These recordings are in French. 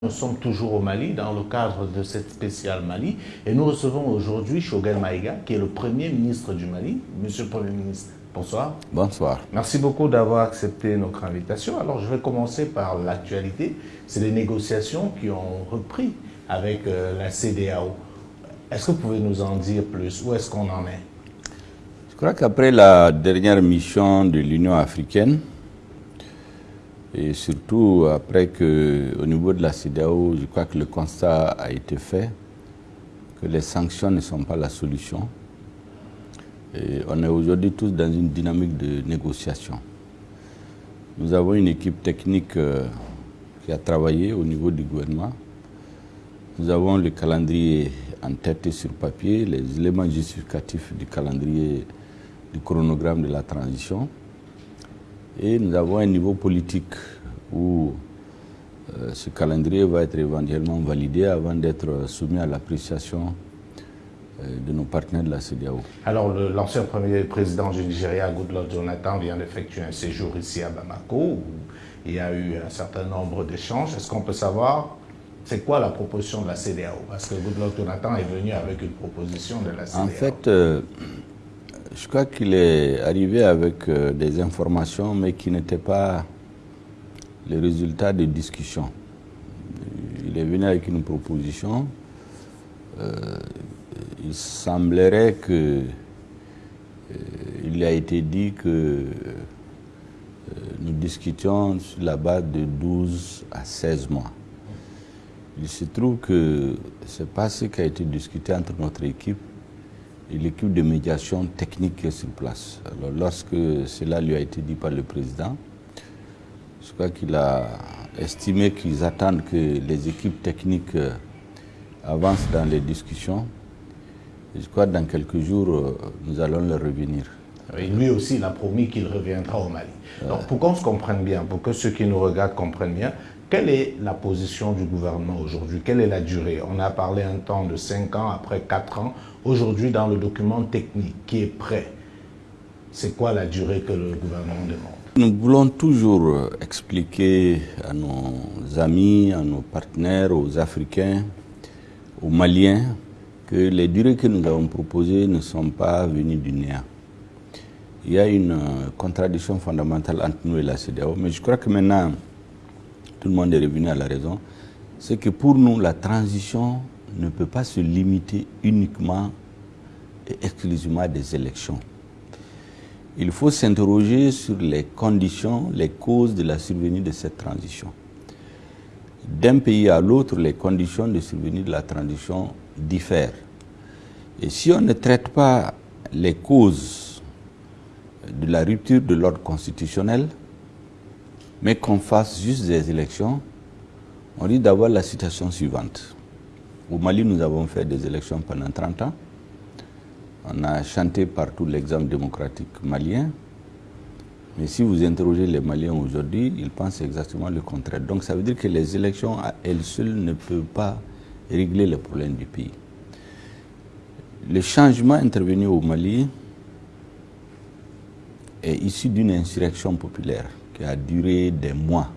Nous sommes toujours au Mali dans le cadre de cette spéciale Mali et nous recevons aujourd'hui Shogel Maïga qui est le Premier ministre du Mali. Monsieur le Premier ministre, bonsoir. Bonsoir. Merci beaucoup d'avoir accepté notre invitation. Alors je vais commencer par l'actualité. C'est les négociations qui ont repris avec euh, la CDAO. Est-ce que vous pouvez nous en dire plus? Où est-ce qu'on en est? Je crois qu'après la dernière mission de l'Union africaine, et surtout après que, au niveau de la CDAO, je crois que le constat a été fait que les sanctions ne sont pas la solution. On est aujourd'hui tous dans une dynamique de négociation. Nous avons une équipe technique euh, qui a travaillé au niveau du gouvernement. Nous avons le calendrier en tête et sur papier, les éléments justificatifs du calendrier du chronogramme de la transition. Et nous avons un niveau politique où euh, ce calendrier va être éventuellement validé avant d'être soumis à l'appréciation euh, de nos partenaires de la CDAO. Alors, l'ancien premier président du Nigeria, Goodluck Jonathan, vient d'effectuer un séjour ici à Bamako où il y a eu un certain nombre d'échanges. Est-ce qu'on peut savoir c'est quoi la proposition de la CDAO Parce que Goodluck Jonathan est venu avec une proposition de la CDAO. En fait, euh, je crois qu'il est arrivé avec euh, des informations, mais qui n'étaient pas les résultats des discussions. Il est venu avec une proposition. Euh, il semblerait que euh, il a été dit que nous discutions sur la base de 12 à 16 mois. Il se trouve que ce n'est pas ce qui a été discuté entre notre équipe et l'équipe de médiation technique est sur place. Alors lorsque cela lui a été dit par le président, je crois qu'il a estimé qu'ils attendent que les équipes techniques euh, avancent dans les discussions. Et je crois que dans quelques jours, euh, nous allons leur revenir. Et lui aussi, il a promis qu'il reviendra au Mali. Donc, pour qu'on se comprenne bien, pour que ceux qui nous regardent comprennent bien, quelle est la position du gouvernement aujourd'hui? Quelle est la durée? On a parlé un temps de 5 ans, après 4 ans. Aujourd'hui, dans le document technique qui est prêt, c'est quoi la durée que le gouvernement demande? Nous voulons toujours expliquer à nos amis, à nos partenaires, aux Africains, aux Maliens, que les durées que nous avons proposées ne sont pas venues du néant. Il y a une contradiction fondamentale entre nous et la CDAO, mais je crois que maintenant, tout le monde est revenu à la raison, c'est que pour nous, la transition ne peut pas se limiter uniquement exclusivement des élections. Il faut s'interroger sur les conditions, les causes de la survenue de cette transition. D'un pays à l'autre, les conditions de survenue de la transition diffèrent. Et si on ne traite pas les causes de la rupture de l'ordre constitutionnel, mais qu'on fasse juste des élections, on dit d'avoir la situation suivante. Au Mali, nous avons fait des élections pendant 30 ans. On a chanté partout l'exemple démocratique malien. Mais si vous interrogez les Maliens aujourd'hui, ils pensent exactement le contraire. Donc ça veut dire que les élections à elles seules ne peuvent pas régler les problèmes du pays. Le changement intervenu au Mali est issu d'une insurrection populaire qui a duré des mois,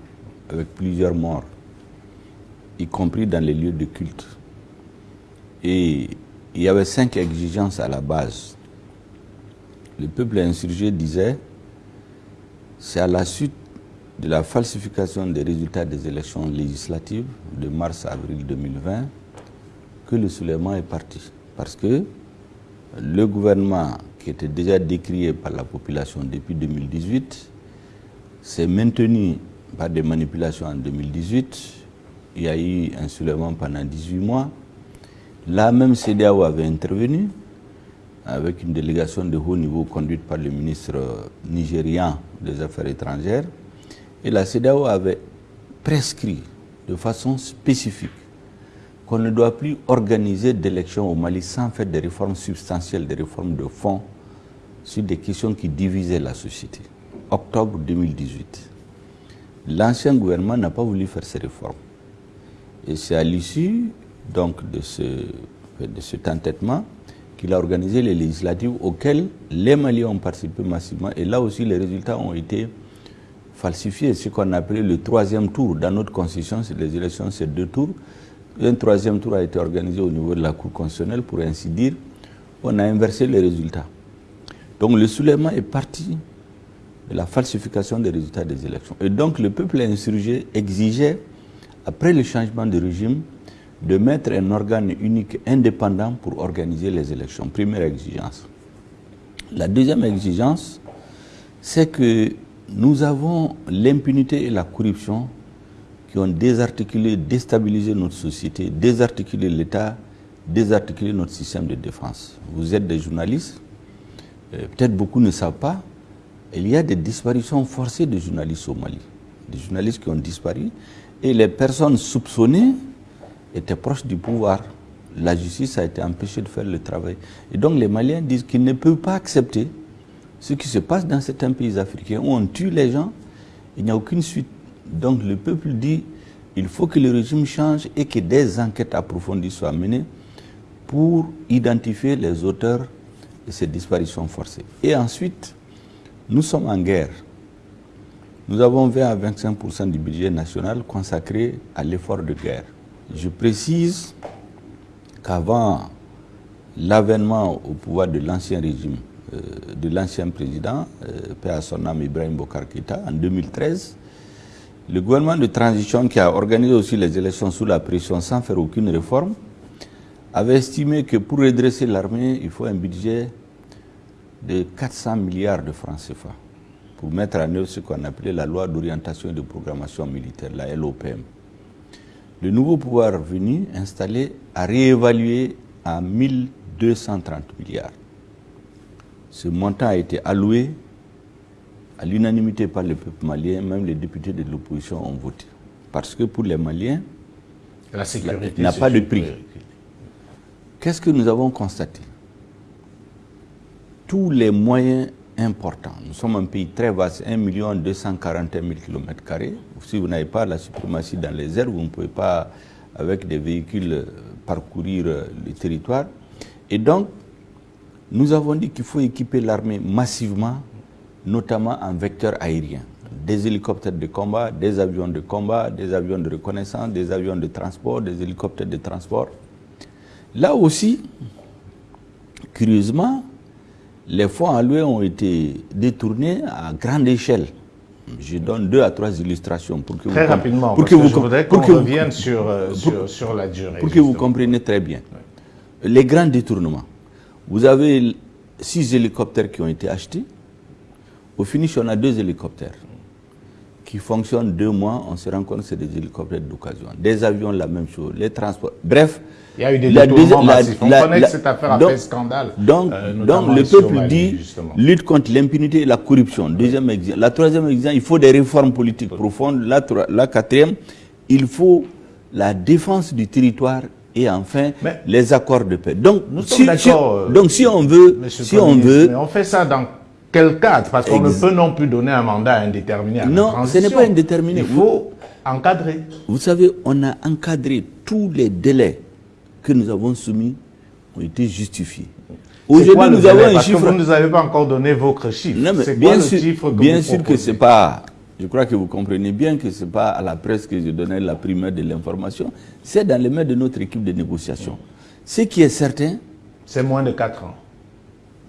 avec plusieurs morts, y compris dans les lieux de culte. Et il y avait cinq exigences à la base. Le peuple insurgé disait, c'est à la suite de la falsification des résultats des élections législatives de mars-avril 2020 que le soulèvement est parti. Parce que le gouvernement qui était déjà décrié par la population depuis 2018 s'est maintenu par des manipulations en 2018. Il y a eu un soulèvement pendant 18 mois. Là même, CDAO avait intervenu avec une délégation de haut niveau conduite par le ministre nigérian des Affaires étrangères. Et la CDAO avait prescrit de façon spécifique qu'on ne doit plus organiser d'élections au Mali sans faire des réformes substantielles, des réformes de fond sur des questions qui divisaient la société octobre 2018. L'ancien gouvernement n'a pas voulu faire ces réformes. Et c'est à l'issue donc de, ce, de cet entêtement qu'il a organisé les législatives auxquelles les Maliens ont participé massivement. Et là aussi, les résultats ont été falsifié, ce qu'on appelait le troisième tour. Dans notre constitution, les élections, c'est deux tours. Un troisième tour a été organisé au niveau de la Cour constitutionnelle, pour ainsi dire. On a inversé les résultats. Donc le soulèvement est parti de la falsification des résultats des élections. Et donc le peuple insurgé exigeait, après le changement de régime, de mettre un organe unique indépendant pour organiser les élections. Première exigence. La deuxième exigence, c'est que nous avons l'impunité et la corruption qui ont désarticulé, déstabilisé notre société, désarticulé l'État, désarticulé notre système de défense. Vous êtes des journalistes, euh, peut-être beaucoup ne savent pas, il y a des disparitions forcées de journalistes au Mali. Des journalistes qui ont disparu et les personnes soupçonnées étaient proches du pouvoir. La justice a été empêchée de faire le travail. Et donc les Maliens disent qu'ils ne peuvent pas accepter ce qui se passe dans certains pays africains où on tue les gens, il n'y a aucune suite. Donc le peuple dit il faut que le régime change et que des enquêtes approfondies soient menées pour identifier les auteurs de ces disparitions forcées. Et ensuite, nous sommes en guerre. Nous avons 20 à 25% du budget national consacré à l'effort de guerre. Je précise qu'avant l'avènement au pouvoir de l'ancien régime, euh, de l'ancien président, euh, paix à son âme Ibrahim Bokar en 2013, le gouvernement de transition qui a organisé aussi les élections sous la pression sans faire aucune réforme, avait estimé que pour redresser l'armée, il faut un budget de 400 milliards de francs CFA pour mettre en œuvre ce qu'on appelait la loi d'orientation et de programmation militaire, la LOPM. Le nouveau pouvoir venu installé a réévalué à 1230 milliards. Ce montant a été alloué à l'unanimité par le peuple malien, même les députés de l'opposition ont voté. Parce que pour les Maliens, la sécurité n'a pas de prix. Qu'est-ce que nous avons constaté? Tous les moyens importants. Nous sommes un pays très vaste, 1 241 000 km. Si vous n'avez pas la suprématie dans les airs, vous ne pouvez pas, avec des véhicules, parcourir le territoire. Et donc, nous avons dit qu'il faut équiper l'armée massivement, notamment en vecteur aérien. Des hélicoptères de combat, des avions de combat, des avions de reconnaissance, des avions de transport, des hélicoptères de transport. Là aussi, curieusement, les fonds alloués ont été détournés à grande échelle. Je donne deux à trois illustrations pour que très vous rapidement, pour que, vous, je voudrais qu'on revienne sur, sur, sur, la durée. Pour que vous compreniez très bien. Les grands détournements. Vous avez six hélicoptères qui ont été achetés. Au finish, on a deux hélicoptères qui fonctionnent deux mois. On se rend compte que c'est des hélicoptères d'occasion. Des avions, la même chose. Les transports. Bref. Il y a eu des détournements massifs. On connaît que cette affaire a fait scandale. Donc, euh, donc le peuple dit lutte contre l'impunité et la corruption. Deuxième exemple. La troisième exemple, il faut des réformes politiques profondes. La, la quatrième, il faut la défense du territoire et enfin les accords de paix. Donc, si, euh, donc si on veut, si on veut, mais on fait ça dans quel cadre? Parce qu'on ne peut non plus donner un mandat indéterminé à Non, ce n'est pas indéterminé. Il faut encadrer. Vous savez, on a encadré tous les délais que nous avons soumis ont été justifiés. Aujourd'hui, nous avons un Parce chiffre. Que vous ne nous avez pas encore donné votre chiffre. Mais bien sûr, chiffre que bien sûr que c'est pas je crois que vous comprenez bien que ce n'est pas à la presse que je donnais la primeur de l'information, c'est dans les mains de notre équipe de négociation. Ce qui est certain... C'est moins de 4 ans.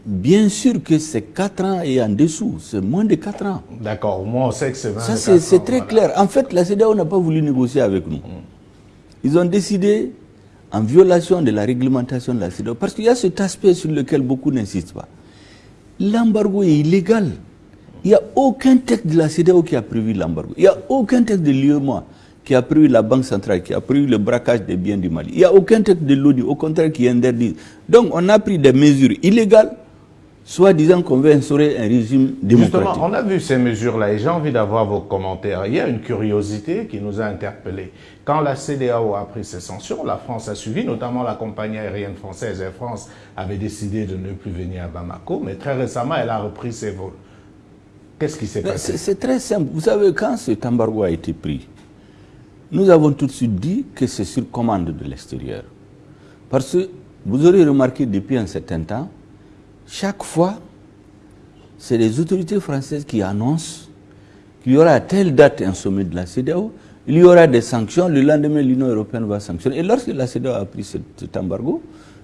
Bien sûr que c'est 4 ans et en dessous, c'est moins de 4 ans. D'accord, moi on sait que c'est 20 Ça c'est très clair. En fait, la CEDEAO n'a pas voulu négocier avec nous. Ils ont décidé, en violation de la réglementation de la CEDEAO, parce qu'il y a cet aspect sur lequel beaucoup n'insistent pas. L'embargo est illégal. Il n'y a aucun texte de la CDAO qui a prévu l'embargo. Il n'y a aucun texte de l'UEMOA qui a prévu la Banque centrale, qui a prévu le braquage des biens du Mali. Il n'y a aucun texte de l'ONU, au contraire, qui interdit. Donc, on a pris des mesures illégales, soit disant qu'on veut instaurer un régime démocratique. Justement, on a vu ces mesures-là et j'ai envie d'avoir vos commentaires. Il y a une curiosité qui nous a interpellés. Quand la CDAO a pris ses sanctions, la France a suivi, notamment la compagnie aérienne française Air France avait décidé de ne plus venir à Bamako, mais très récemment, elle a repris ses vols. Qu'est-ce qui s'est passé? C'est très simple. Vous savez, quand cet embargo a été pris, nous avons tout de suite dit que c'est sur commande de l'extérieur. Parce que vous aurez remarqué depuis un certain temps, chaque fois, c'est les autorités françaises qui annoncent qu'il y aura à telle date un sommet de la CEDEAO, il y aura des sanctions, le lendemain l'Union européenne va sanctionner. Et lorsque la CEDEAO a pris cet, embargo,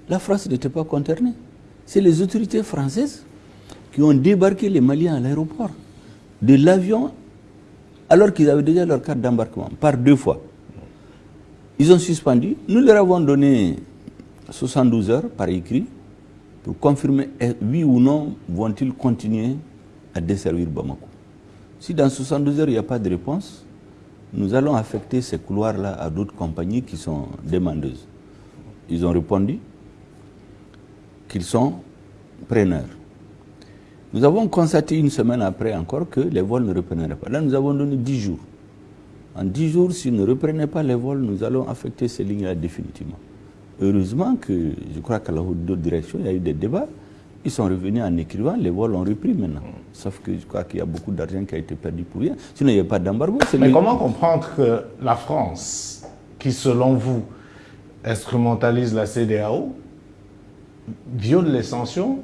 la France n'était pas concernée. C'est les autorités françaises qui ont débarqué les Maliens à l'aéroport de l'avion alors qu'ils avaient déjà leur carte d'embarquement, par deux fois. Ils ont suspendu. Nous leur avons donné 72 heures par écrit pour confirmer oui ou non vont-ils continuer à desservir Bamako? Si dans 72 heures il n'y a pas de réponse, nous allons affecter ces couloirs-là à d'autres compagnies qui sont demandeuses. Ils ont répondu qu'ils sont preneurs. Nous avons constaté une semaine après encore que les vols ne repreneraient pas. Là, nous avons donné 10 jours. En 10 jours, s'ils ne reprenaient pas les vols, nous allons affecter ces lignes-là définitivement. Heureusement que, je crois qu'à la haute direction, il y a eu des débats. Ils sont revenus en écrivant, les vols ont repris maintenant. Sauf que je crois qu'il y a beaucoup d'argent qui a été perdu pour rien. Sinon, il n'y a pas d'embargo. Mais comment comprendre que la France, qui selon vous instrumentalise la CDAO, viole les sanctions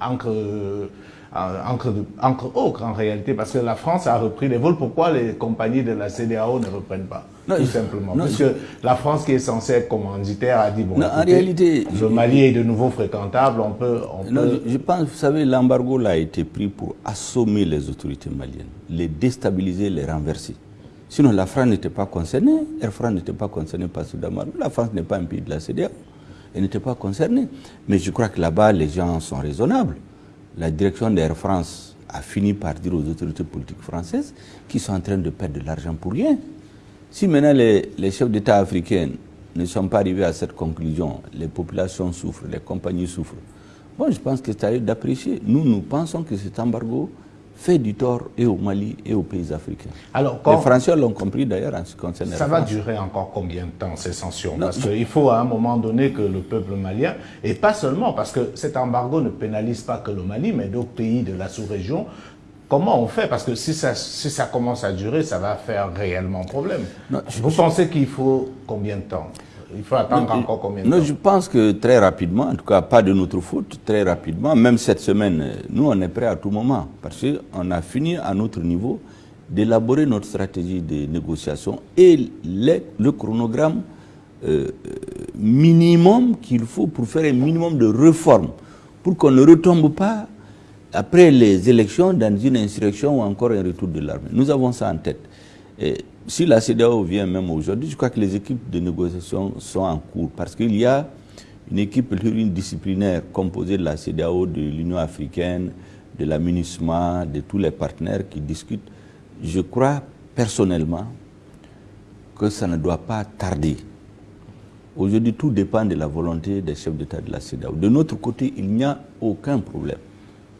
entre entre, entre, autres en réalité, parce que la France a repris les vols. Pourquoi les compagnies de la CDAO ne reprennent pas Tout simplement? parce que la France, qui est censée être commanditaire, a dit bon, en réalité, le Mali est de nouveau fréquentable, on peut. Je pense, vous savez, l'embargo a été pris pour assommer les autorités maliennes, les déstabiliser, les renverser. Sinon, la France n'était pas concernée. Air France n'était pas concernée par ce embargo. La France n'est pas un pays de la CDAO. Elle n'était pas concernée. Mais je crois que là-bas, les gens sont raisonnables la direction d'Air France a fini par dire aux autorités politiques françaises qu'ils sont en train de perdre de l'argent pour rien. Si maintenant les, chefs d'État africains ne sont pas arrivés à cette conclusion, les populations souffrent, les compagnies souffrent, bon, je pense que c'est à eux d'apprécier. Nous, nous pensons que cet embargo fait du tort et au Mali et aux pays africains. Alors, Les Français l'ont compris d'ailleurs en ce qui concerne Ça va durer encore combien de temps ces sanctions? Parce qu'il faut à un moment donné que le peuple malien, et pas seulement, parce que cet embargo ne pénalise pas que le Mali, mais d'autres pays de la sous-région, Comment on fait? Parce que si ça, si ça commence à durer, ça va faire réellement problème. Vous pensez qu'il faut combien de temps? Il faut attendre encore combien de temps Je pense que très rapidement, en tout cas pas de notre faute, très rapidement, même cette semaine, nous on est prêts à tout moment, parce qu'on a fini à notre niveau d'élaborer notre stratégie de négociation et le chronogramme euh, minimum qu'il faut pour faire un minimum de réformes, pour qu'on ne retombe pas après les élections dans une insurrection ou encore un retour de l'armée. Nous avons ça en tête. Et si la CEDEAO vient même aujourd'hui, je crois que les équipes de négociation sont en cours parce qu'il y a une équipe disciplinaire composée de la CEDEAO, de l'Union africaine, de la MINUSMA, de tous les partenaires qui discutent. Je crois personnellement que ça ne doit pas tarder. Aujourd'hui, tout dépend de la volonté des chefs d'État de la CEDEAO. De notre côté, il n'y a aucun problème.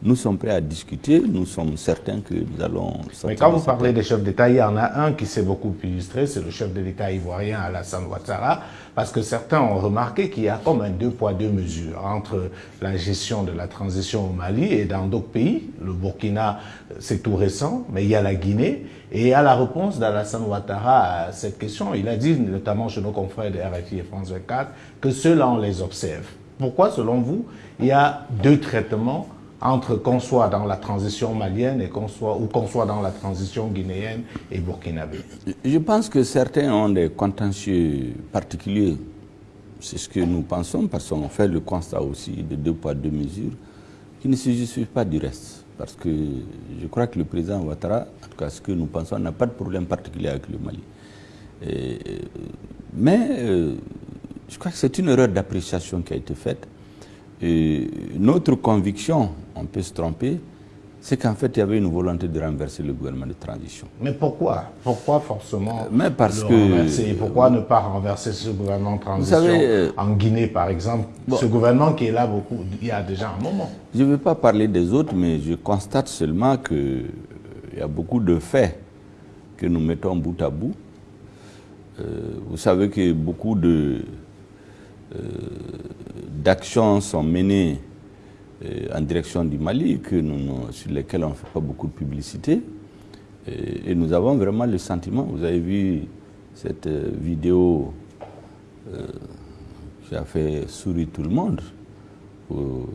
Nous sommes prêts à discuter, nous sommes certains que nous allons... Mais quand vous parlez des chefs d'État, il y en a un qui s'est beaucoup illustré, c'est le chef de l'État ivoirien Alassane Ouattara, parce que certains ont remarqué qu'il y a comme un deux poids, deux mesures entre la gestion de la transition au Mali et dans d'autres pays. Le Burkina, c'est tout récent, mais il y a la Guinée. Et à la réponse d'Alassane Ouattara à cette question, il a dit, notamment chez nos confrères de RFI et France 24, que ceux-là, on les observe. Pourquoi, selon vous, il y a deux traitements entre qu'on soit dans la transition malienne et qu'on soit, ou qu'on soit dans la transition guinéenne et burkinabé Je pense que certains ont des contentieux particuliers. C'est ce que nous pensons parce qu'on fait le constat aussi de deux poids, deux mesures qui ne se justifient pas du reste. Parce que je crois que le président Ouattara, en tout cas ce que nous pensons, n'a pas de problème particulier avec le Mali. mais euh, je crois que c'est une erreur d'appréciation qui a été faite. Et notre conviction, on peut se tromper, c'est qu'en fait, il y avait une volonté de renverser le gouvernement de transition. Mais pourquoi? Pourquoi forcément euh, Mais parce que... Pourquoi ne pas renverser ce gouvernement de transition euh, en Guinée, par exemple? Ce gouvernement qui est là beaucoup, il y a déjà un moment. Je ne veux pas parler des autres, mais je constate seulement qu'il euh, y a beaucoup de faits que nous mettons bout à bout. vous savez que beaucoup de d'actions sont menées euh, en direction du Mali, que nous, sur lesquelles on ne fait pas beaucoup de publicité. Et, nous avons vraiment le sentiment, vous avez vu cette euh, vidéo euh, qui a fait sourire tout le monde, où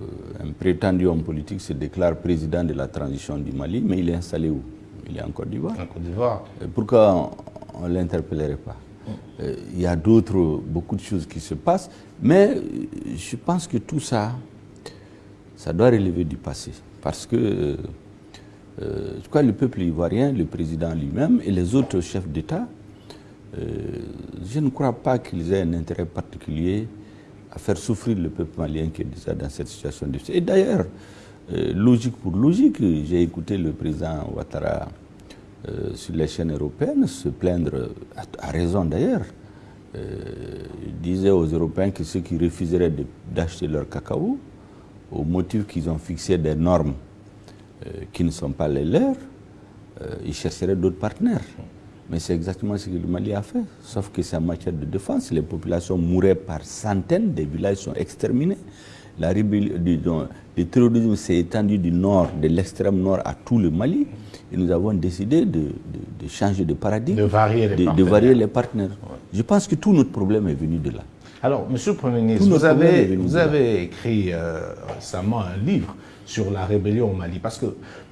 un prétendu homme politique se déclare président de la transition du Mali, mais il est installé où? Il est en Côte d'Ivoire. En Côte d'Ivoire. Pourquoi on ne l'interpellerait pas? euh, Il y a d'autres, beaucoup de choses qui se passent, mais euh, je pense que tout ça, ça doit relever du passé. Parce que euh, je crois le peuple ivoirien, le président lui-même et les autres chefs d'État, je ne crois pas qu'ils aient un intérêt particulier à faire souffrir le peuple malien qui est déjà dans cette situation difficile. Et d'ailleurs, logique pour logique, j'ai écouté le président Ouattara euh, sur les chaînes européennes se plaindre, à, raison d'ailleurs. Euh, il disait aux Européens que ceux qui refuseraient d'acheter leur cacao, au motif qu'ils ont fixé des normes euh, qui ne sont pas les leurs, ils chercheraient d'autres partenaires. Mais c'est exactement ce que le Mali a fait. Sauf que c'est en matière de défense. Les populations mouraient par centaines, des villages sont exterminés. La le terrorisme s'est étendu du nord, de l'extrême nord à tout le Mali. Et nous avons décidé de, changer de paradigme, de varier les, partenaires. Varier les partenaires. Je pense que tout notre problème est venu de là. Alors, Monsieur le Premier ministre, vous avez, vous avez écrit euh, récemment un livre sur la rébellion au Mali. Parce que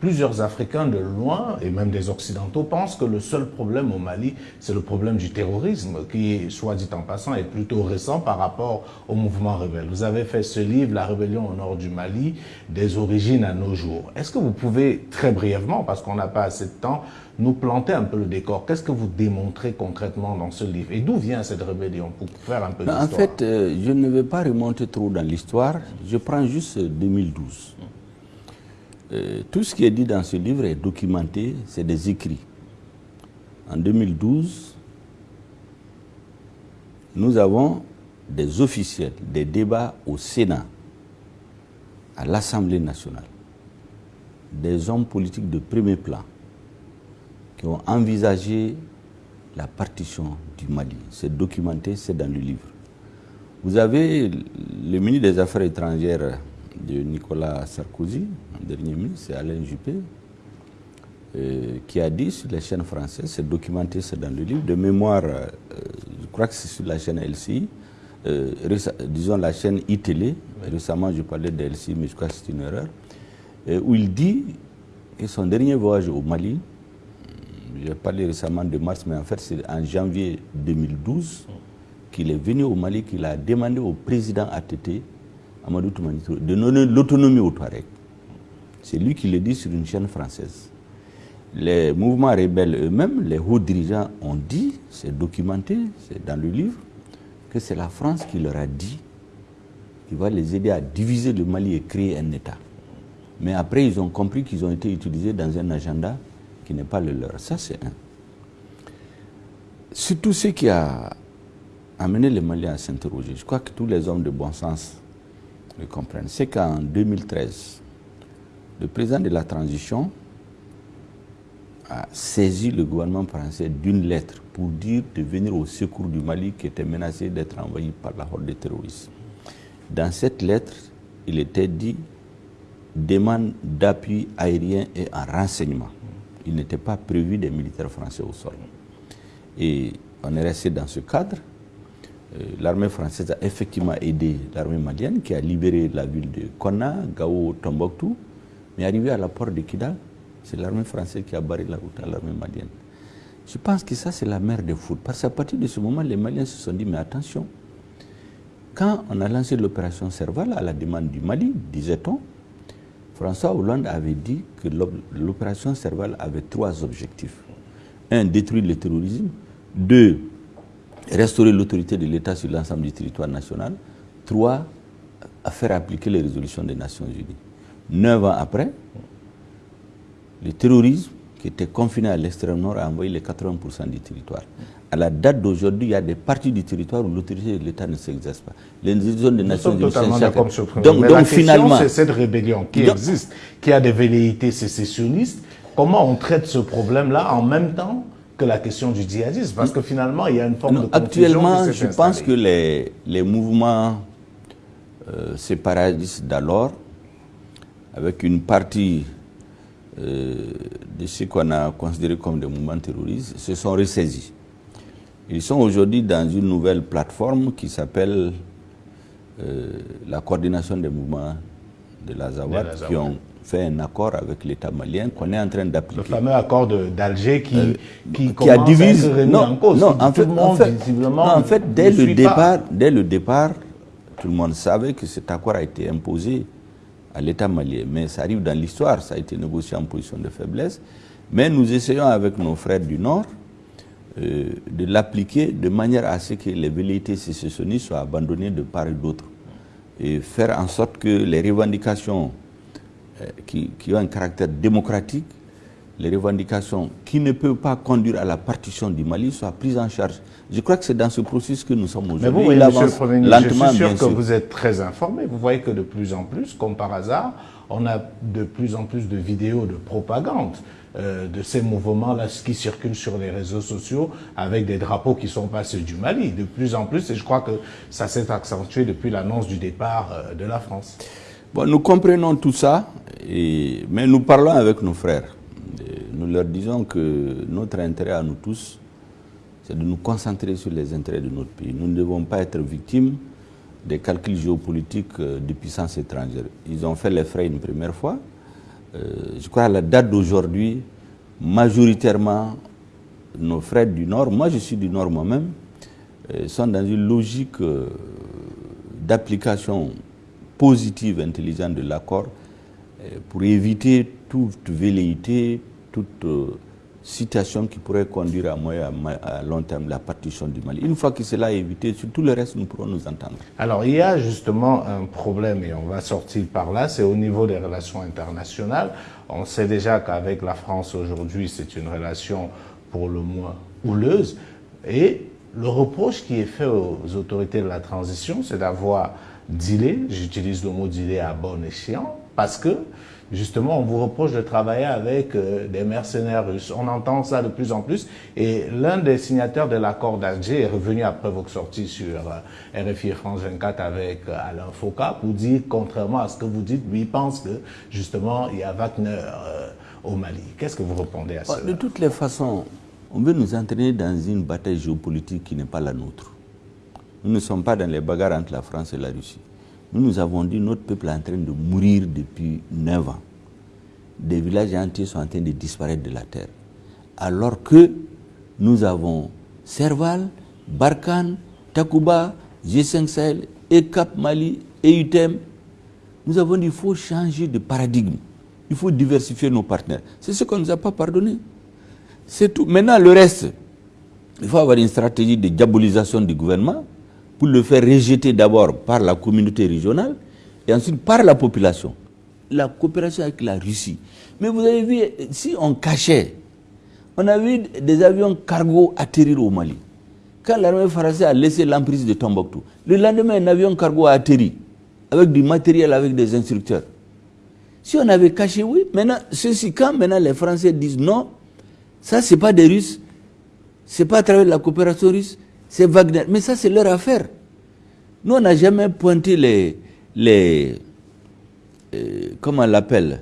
plusieurs Africains de loin, et même des Occidentaux, pensent que le seul problème au Mali, c'est le problème du terrorisme, qui, soit dit en passant, est plutôt récent par rapport au mouvement rebelle. Vous avez fait ce livre, La rébellion au nord du Mali, des origines à nos jours. Est-ce que vous pouvez, très brièvement, parce qu'on n'a pas assez de temps, nous planter un peu le décor? Qu'est-ce que vous démontrez concrètement dans ce livre? Et d'où vient cette rébellion Pour faire un peu d'histoire. En fait, euh, je ne vais pas remonter trop dans l'histoire. Je prends juste 2012. Euh, tout ce qui est dit dans ce livre est documenté, c'est des écrits. En 2012, nous avons des officiels, des débats au Sénat, à l'Assemblée nationale, des hommes politiques de premier plan qui ont envisagé la partition du Mali. C'est documenté, c'est dans le livre. Vous avez le ministre des Affaires étrangères de Nicolas Sarkozy, dernier ministre, c'est Alain Juppé, euh, qui a dit sur les chaînes françaises, c'est documenté, c'est dans le livre, de mémoire, euh, je crois que c'est sur la chaîne LCI, euh, disons la chaîne iTélé, récemment je parlais de LCI, mais je crois que c'est une erreur, où il dit que son dernier voyage au Mali, j'ai parlé récemment de mars, mais en fait c'est en janvier 2012 qu'il est venu au Mali, qu'il a demandé au président ATT Amadou Toumanito, de donner l'autonomie aux Touaregs. C'est lui qui le dit sur une chaîne française. Les mouvements rebelles eux-mêmes, les hauts dirigeants ont dit, c'est documenté, c'est dans le livre, que c'est la France qui leur a dit qu'il va les aider à diviser le Mali et créer un État. Mais après, ils ont compris qu'ils ont été utilisés dans un agenda qui n'est pas le leur. Ça, c'est un. Surtout ce qui a amené les Maliens à s'interroger. Je crois que tous les hommes de bon sens le comprennent, c'est qu'en 2013, le président de la transition a saisi le gouvernement français d'une lettre pour dire de venir au secours du Mali qui était menacé d'être envahi par la horde des terroristes. Dans cette lettre, il était dit demande d'appui aérien et en renseignement. Il n'était pas prévu des militaires français au sol. Et on est resté dans ce cadre. Euh, l'armée française a effectivement aidé l'armée malienne qui a libéré la ville de Konna, Gao, Tombouctou. Mais arrivé à la porte de Kidal, c'est l'armée française qui a barré la route à l'armée malienne. Je pense que ça, c'est la mère des foot. Parce qu'à partir de ce moment, les Maliens se sont dit, mais attention, quand on a lancé l'opération Serval à la demande du Mali, disait-on, François Hollande avait dit que l'opération Serval avait trois objectifs. Un, détruire le terrorisme. Deux, restaurer l'autorité de l'État sur l'ensemble du territoire national. Trois, faire appliquer les résolutions des Nations Unies. Neuf ans après, le terrorisme qui était confiné à l'extrême nord a envoyé les 80% du territoire. À la date d'aujourd'hui, il y a des parties du territoire où l'autorité de l'État ne s'exerce pas. Les zones des Nations Unies donc, donc, donc finalement, c'est cette rébellion qui existe, qui a des velléités sécessionnistes. Comment on traite ce problème-là en même temps que la question du djihadisme? Parce que finalement, il y a une forme de Actuellement, je pense que les, les mouvements euh, séparatistes d'alors, avec une partie euh, de ce qu'on a considéré comme des mouvements terroristes, se sont ressaisis. Ils sont aujourd'hui dans une nouvelle plateforme qui s'appelle euh, la coordination des mouvements de la Zawad, qui ont fait un accord avec l'État malien qu'on est en train d'appliquer. Le fameux accord d'Alger qui, euh, qui, qui a divisé. Non, en cause. Non, en fait, en fait, dès, le départ, dès le départ, tout le monde savait que cet accord a été imposé à l'État malien. Mais ça arrive dans l'histoire, ça a été négocié en position de faiblesse. Mais nous essayons avec nos frères du Nord euh, de l'appliquer de manière à ce que les velléités sécessionnistes soient abandonnées de part et d'autre. Et faire en sorte que les revendications euh, qui, ont un caractère démocratique, les revendications qui ne peuvent pas conduire à la partition du Mali soient prises en charge. Je crois que c'est dans ce processus que nous sommes aujourd'hui. Mais vous, Monsieur le Premier ministre, je suis sûr que vous êtes très informé. Vous voyez que de plus en plus, comme par hasard, on a de plus en plus de vidéos de propagande euh, de ces mouvements-là qui circulent sur les réseaux sociaux avec des drapeaux qui sont pas ceux du Mali. De plus en plus, et je crois que ça s'est accentué depuis l'annonce du départ euh, de la France. Bon, nous comprenons tout ça, et, mais nous parlons avec nos frères. Nous leur disons que notre intérêt à nous tous, c'est de nous concentrer sur les intérêts de notre pays. Nous ne devons pas être victimes des calculs géopolitiques euh, de puissances étrangères. Ils ont fait les frais une première fois. Euh, je crois à la date d'aujourd'hui, majoritairement, nos frères du Nord, moi je suis du Nord moi-même, euh, sont dans une logique d'application positive, intelligente de l'accord pour éviter toute velléité, toute euh, situation qui pourrait conduire à moyen à long terme la partition du Mali. Une fois que cela est évité, sur tout le reste, nous pourrons nous entendre. Alors, il y a justement un problème, et on va sortir par là, c'est au niveau des relations internationales. On sait déjà qu'avec la France aujourd'hui, c'est une relation pour le moins houleuse. Et le reproche qui est fait aux autorités de la transition, c'est d'avoir dealer, j'utilise le mot dealer à bon escient, parce que justement on vous reproche de travailler avec euh, des mercenaires russes. On entend ça de plus en plus et l'un des signataires de l'accord d'Alger est revenu après votre sortie sur euh, RFI France 24 avec euh, Alain Foucault pour dire, contrairement à ce que vous dites, lui il pense que justement il y a Wagner au Mali. Qu'est-ce que vous répondez à ça De toutes les façons, on veut nous entraîner dans une bataille géopolitique qui n'est pas la nôtre. Nous ne sommes pas dans les bagarres entre la France et la Russie. Nous nous avons dit notre peuple est en train de mourir depuis 9 ans. Des villages entiers sont en train de disparaître de la terre. Alors que nous avons Serval, Barkhane, Takuba, G5 Sahel, et Cap Mali, et UTEM. Nous avons dit qu'il faut changer de paradigme. Il faut diversifier nos partenaires. C'est ce qu'on ne nous a pas pardonné. C'est tout. Maintenant, le reste, il faut avoir une stratégie de diabolisation du gouvernement pour le faire rejeter d'abord par la communauté régionale et ensuite par la population. La coopération avec la Russie. Mais vous avez vu, si on cachait, on a vu des avions cargo atterrir au Mali. Quand l'armée française a laissé l'emprise de Tombouctou, le lendemain, un avion cargo a atterri avec du matériel, avec des instructeurs. Si on avait caché, oui. Maintenant, ceci, quand maintenant les Français disent non, ça, c'est pas des Russes, c'est pas à travers la coopération russe, c'est Wagner. Mais ça, c'est leur affaire. Nous, on n'a jamais pointé les. les euh, comment on l'appelle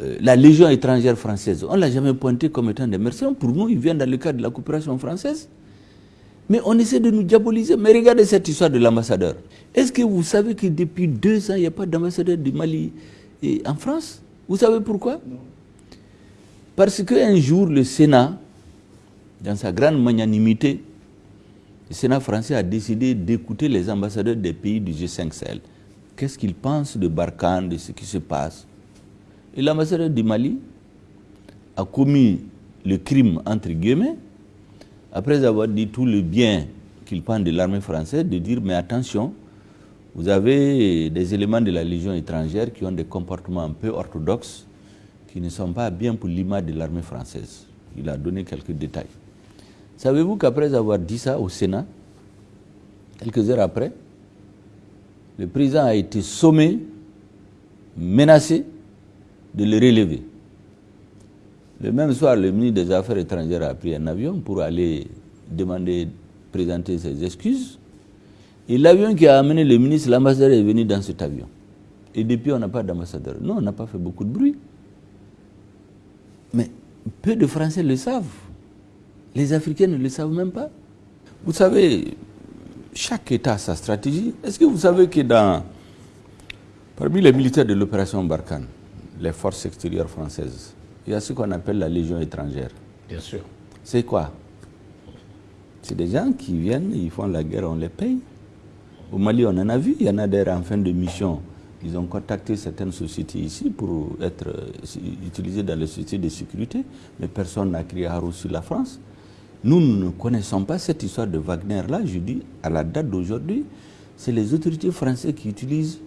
euh, La Légion étrangère française. On ne l'a jamais pointé comme étant des mercenaires. Pour nous, ils viennent dans le cadre de la coopération française. Mais on essaie de nous diaboliser. Mais regardez cette histoire de l'ambassadeur. Est-ce que vous savez que depuis deux ans, il n'y a pas d'ambassadeur du Mali en France? Vous savez pourquoi? Non. Parce qu'un jour, le Sénat, dans sa grande magnanimité, le Sénat français a décidé d'écouter les ambassadeurs des pays du G5 Sahel. Qu'est-ce qu'ils pensent de Barkhane, de ce qui se passe? Et l'ambassadeur du Mali a commis le crime, entre guillemets, après avoir dit tout le bien qu'il pense de l'armée française, de dire mais attention, vous avez des éléments de la Légion étrangère qui ont des comportements un peu orthodoxes, qui ne sont pas bien pour l'image de l'armée française. Il a donné quelques détails. Savez-vous qu'après avoir dit ça au Sénat, quelques heures après, le président a été sommé, menacé de le relever? Le même soir, le ministre des Affaires étrangères a pris un avion pour aller demander, présenter ses excuses. Et l'avion qui a amené le ministre, l'ambassadeur est venu dans cet avion. Et depuis, on n'a pas d'ambassadeur. Non, on n'a pas fait beaucoup de bruit. Mais peu de Français le savent. Les Africains ne le savent même pas. Vous savez, chaque État a sa stratégie. Est-ce que vous savez que dans, parmi les militaires de l'opération Barkhane, les forces extérieures françaises, il y a ce qu'on appelle la Légion étrangère? Bien sûr. C'est quoi? C'est des gens qui viennent, ils font la guerre, on les paye. Au Mali, on en a vu, il y en a d'ailleurs en fin de mission. Ils ont contacté certaines sociétés ici pour être euh, utilisées dans les sociétés de sécurité, mais personne n'a crié à sur la France. Nous, ne connaissons pas cette histoire de Wagner-là. Je dis, à la date d'aujourd'hui, c'est les autorités françaises qui utilisent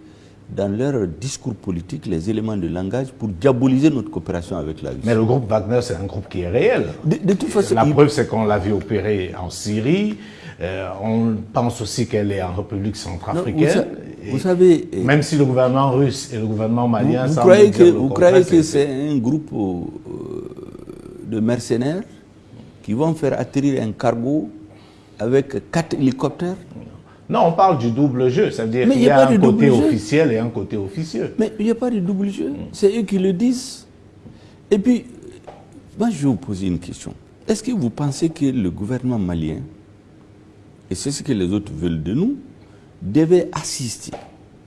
dans leur discours politique les éléments de langage pour diaboliser notre coopération avec la Russie. Mais le groupe Wagner, c'est un groupe qui est réel. De, toute façon, la preuve, c'est qu'on l'a vu opérer en Syrie. Euh, on pense aussi qu'elle est en République centrafricaine. Vous, savez, même si le gouvernement russe et le gouvernement malien, vous, croyez que vous croyez que c'est un groupe euh, de mercenaires? Qui vont faire atterrir un cargo avec quatre hélicoptères non, on parle du double jeu, c'est-à-dire qu'il y a, un côté officiel et un côté officieux. Mais il n'y a pas de double jeu, c'est eux qui le disent. Et puis, moi je vais vous poser une question. Est-ce que vous pensez que le gouvernement malien, et c'est ce que les autres veulent de nous, devait assister,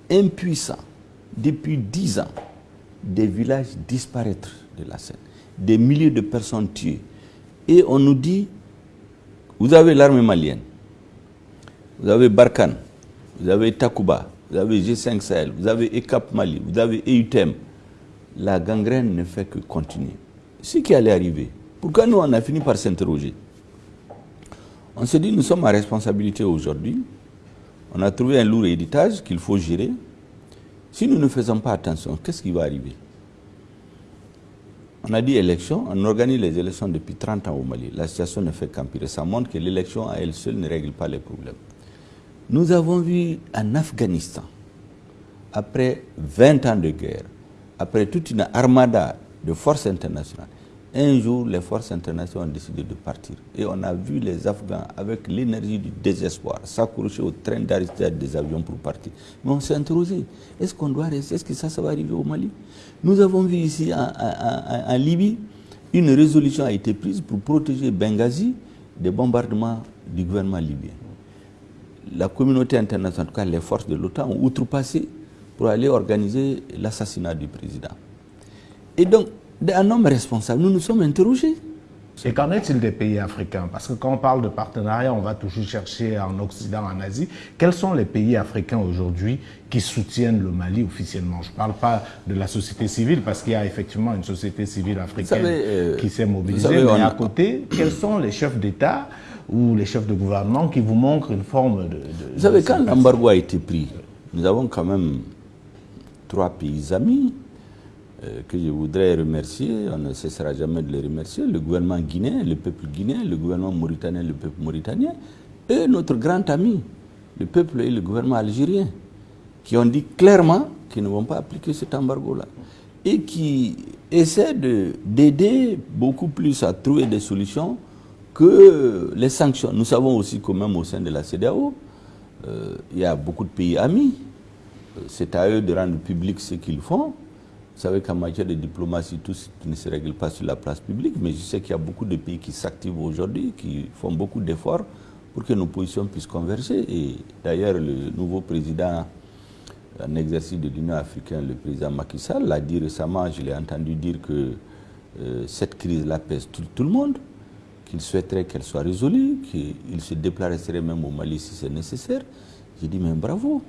impuissant, depuis dix ans, des villages disparaître de la scène, des milliers de personnes tuées? Et on nous dit, vous avez l'armée malienne, vous avez Barkhane, vous avez Takuba, vous avez G5 Sahel, vous avez ECAP Mali, vous avez EUTEM. La gangrène ne fait que continuer. Ce qui allait arriver, pourquoi nous on a fini par s'interroger? On s'est dit, nous sommes à responsabilité aujourd'hui. On a trouvé un lourd héritage qu'il faut gérer. Si nous ne faisons pas attention, qu'est-ce qui va arriver? On a dit élection, on organise les élections depuis 30 ans au Mali. La situation ne fait qu'empirer. Ça montre que l'élection à elle seule ne règle pas les problèmes. Nous avons vu en Afghanistan, après 20 ans de guerre, après toute une armada de forces internationales, un jour, les forces internationales ont décidé de partir. Et on a vu les Afghans, avec l'énergie du désespoir, s'accrocher au train d'Aristide des avions pour partir. Mais on s'est interrogé, est-ce qu'on doit rester? Est-ce que ça, ça va arriver au Mali? Nous avons vu ici, en, en Libye, une résolution a été prise pour protéger Benghazi des bombardements du gouvernement libyen la communauté internationale, en tout cas les forces de l'OTAN, ont outrepassé pour aller organiser l'assassinat du président. Et donc, un homme responsable, nous nous sommes interrogés. Et qu'en est-il des pays africains? Parce que quand on parle de partenariat, on va toujours chercher en Occident, en Asie. Quels sont les pays africains aujourd'hui qui soutiennent le Mali officiellement? Je ne parle pas de la société civile, parce qu'il y a effectivement une société civile africaine euh, qui s'est mobilisée. mais à côté, quels sont les chefs d'État ou les chefs de gouvernement qui vous montrent une forme de... vous savez, quand l'embargo a été pris, nous avons quand même trois pays amis que je voudrais remercier, on ne cessera jamais de les remercier, le gouvernement guinéen, le peuple guinéen, le gouvernement mauritanien, le peuple mauritanien, et notre grand ami, le peuple et le gouvernement algérien, qui ont dit clairement qu'ils ne vont pas appliquer cet embargo-là, et qui essaient d'aider beaucoup plus à trouver des solutions que les sanctions. Nous savons aussi que même au sein de la CDAO, euh, il y a beaucoup de pays amis. Euh, c'est à eux de rendre public ce qu'ils font. Vous savez qu'en matière de diplomatie, tout ne se règle pas sur la place publique, mais je sais qu'il y a beaucoup de pays qui s'activent aujourd'hui, qui font beaucoup d'efforts pour que nos positions puissent converger. Et d'ailleurs, le nouveau président en exercice de l'Union africaine, le président Macky Sall, l'a dit récemment, je l'ai entendu dire que euh, cette crise-là pèse tout le monde qu'il souhaiterait qu'elle soit résolue, qu'il se déplacerait même au Mali si c'est nécessaire. J'ai dit, mais bravo.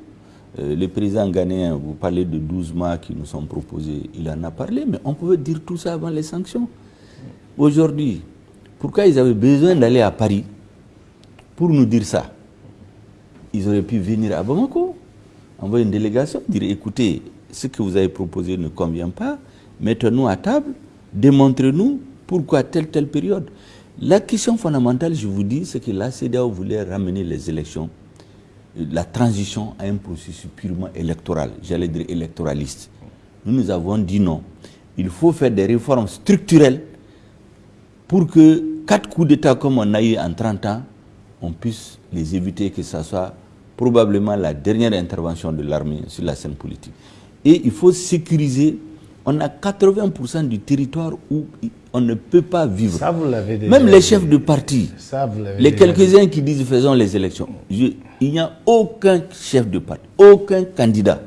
Euh, le président ghanéen, vous parlez de 12 mois qui nous sont proposés, il en a parlé, mais on pouvait dire tout ça avant les sanctions. Aujourd'hui, pourquoi ils avaient besoin d'aller à Paris pour nous dire ça? Ils auraient pu venir à Bamako, envoyer une délégation, dire écoutez, ce que vous avez proposé ne convient pas, mettez-nous à table, démontrez-nous pourquoi telle, telle période. La question fondamentale, je vous dis, c'est que la CDAO voulait ramener les élections, la transition à un processus purement électoral, j'allais dire électoraliste. Nous, nous avons dit non. Il faut faire des réformes structurelles pour que quatre coups d'État comme on a eu en 30 ans, on puisse les éviter, que ce soit probablement la dernière intervention de l'armée sur la scène politique. Et il faut sécuriser on a 80% du territoire où on ne peut pas vivre. Ça, vous l'avez Même les chefs de parti, les quelques-uns qui disent faisons les élections, il n'y a aucun chef de parti, aucun candidat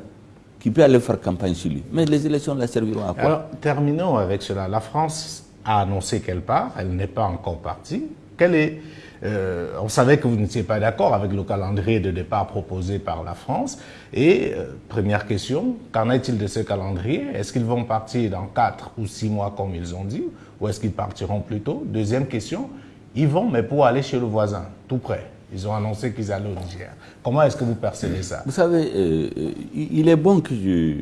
qui peut aller faire campagne sur lui. Mais les élections la serviront à quoi? Alors, terminons avec cela. La France a annoncé qu'elle part, elle n'est pas encore partie. Quelle est, euh, on savait que vous n'étiez pas d'accord avec le calendrier de départ proposé par la France. Et euh, première question, qu'en est-il de ce calendrier? Est-ce qu'ils vont partir dans 4 ou 6 mois comme ils ont dit Ou est-ce qu'ils partiront plus tôt? Deuxième question, ils vont, mais pour aller chez le voisin, tout près. Ils ont annoncé qu'ils allaient au Niger. Comment est-ce que vous percevez ça? Vous savez, euh, il est bon que je,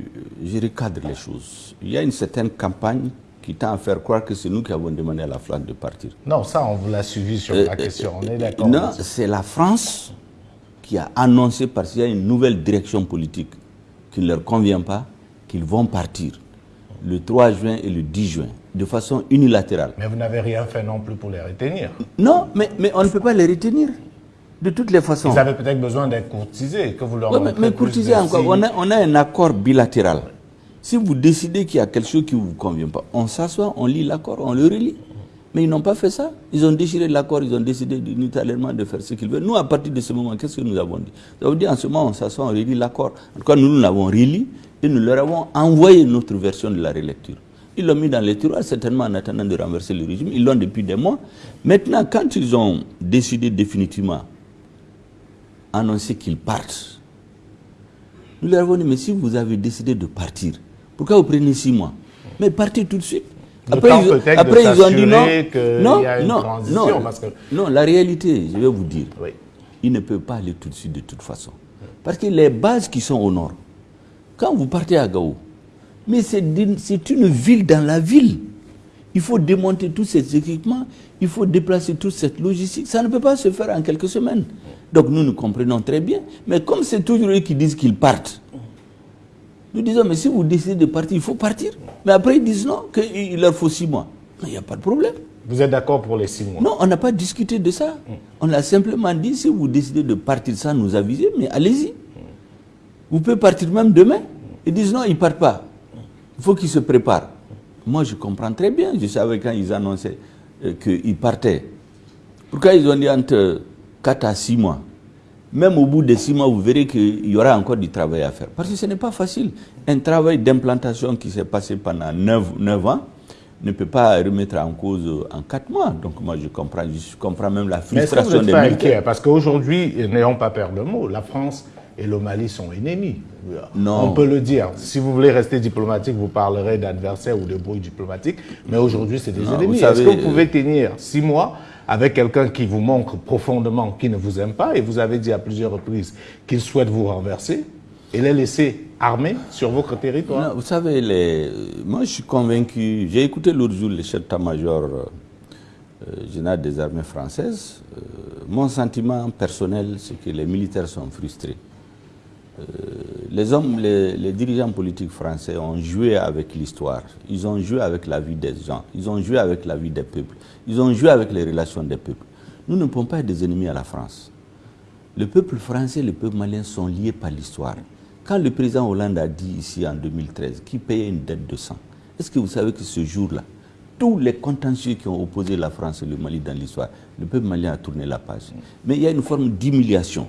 je, recadre les choses. Il y a une certaine campagne qui tend à faire croire que c'est nous qui avons demandé à la France de partir. Non, ça, on vous l'a suivi sur la question. On est d'accord. Non, c'est la France qui a annoncé, parce qu'il y a une nouvelle direction politique qui ne leur convient pas, qu'ils vont partir le 3 juin et le 10 juin, de façon unilatérale. Mais vous n'avez rien fait non plus pour les retenir. Non, mais, mais on ne peut pas les retenir. De toutes les façons. Ils avaient peut-être besoin d'être courtisés, que vous leur Oui, mais, mais courtisés encore, on a, on a un accord bilatéral. Si vous décidez qu'il y a quelque chose qui ne vous convient pas, on s'assoit, on lit l'accord, on le relit. Mais ils n'ont pas fait ça. Ils ont déchiré l'accord, ils ont décidé unilatéralement de faire ce qu'ils veulent. Nous, à partir de ce moment, qu'est-ce que nous avons dit? Ça veut dire en ce moment, on s'assoit, on relit l'accord. En tout cas, nous, nous l'avons relit et nous leur avons envoyé notre version de la relecture. Ils l'ont mis dans les tiroirs, certainement en attendant de renverser le régime. Ils l'ont depuis des mois. Maintenant, quand ils ont décidé définitivement annoncer qu'ils partent. Nous leur avons dit, mais si vous avez décidé de partir, pourquoi vous prenez six mois Mais partez tout de suite. Après, ils, après ils, ont dit non. Non, non, non, parce que... non, la réalité, je vais vous dire, oui. ils ne peuvent pas aller tout de suite de toute façon. Parce que les bases qui sont au nord, quand vous partez à Gao, mais c'est une ville dans la ville. Il faut démonter tous ces équipements, il faut déplacer toute cette logistique. Ça ne peut pas se faire en quelques semaines. Donc nous nous comprenons très bien. Mais comme c'est toujours eux qui disent qu'ils partent, nous disons, mais si vous décidez de partir, il faut partir. Mais après, ils disent non, qu'il leur faut six mois. Il n'y a pas de problème. Vous êtes d'accord pour les six mois? Non, on n'a pas discuté de ça. On a simplement dit, si vous décidez de partir sans nous aviser, mais allez-y. Vous pouvez partir même demain. Ils disent non, ils ne partent pas. Il faut qu'ils se préparent. Moi, je comprends très bien. Je savais quand ils annonçaient qu'ils partaient. Pourquoi ils ont dit entre 4 à 6 mois? Même au bout de 6 mois, vous verrez qu'il y aura encore du travail à faire. Parce que ce n'est pas facile. Un travail d'implantation qui s'est passé pendant 9, 9 ans ne peut pas remettre en cause en 4 mois. Donc moi, je comprends, je comprends même la frustration des militaires. Parce qu'aujourd'hui, n'ayons pas peur de mots, la France et le Mali sont ennemis. Non. On peut le dire. Si vous voulez rester diplomatique, vous parlerez d'adversaires ou de bruit diplomatique. Mais aujourd'hui, c'est des ennemis. Est-ce que vous pouvez tenir six mois avec quelqu'un qui vous montre profondément qu'il ne vous aime pas et vous avez dit à plusieurs reprises qu'il souhaite vous renverser et les laisser armés sur votre territoire Vous savez, moi je suis convaincu, j'ai écouté l'autre jour le chef d'état-major euh, général des armées françaises. Euh, mon sentiment personnel, c'est que les militaires sont frustrés. Euh, les hommes, les, les, dirigeants politiques français ont joué avec l'histoire, ils ont joué avec la vie des gens, ils ont joué avec la vie des peuples, ils ont joué avec les relations des peuples. Nous ne pouvons pas être des ennemis à la France. Le peuple français et le peuple malien sont liés par l'histoire. Quand le président Hollande a dit ici en 2013 qu'il payait une dette de sang, est-ce que vous savez que ce jour-là, tous les contentieux qui ont opposé la France et le Mali dans l'histoire, le peuple malien a tourné la page. Mais il y a une forme d'humiliation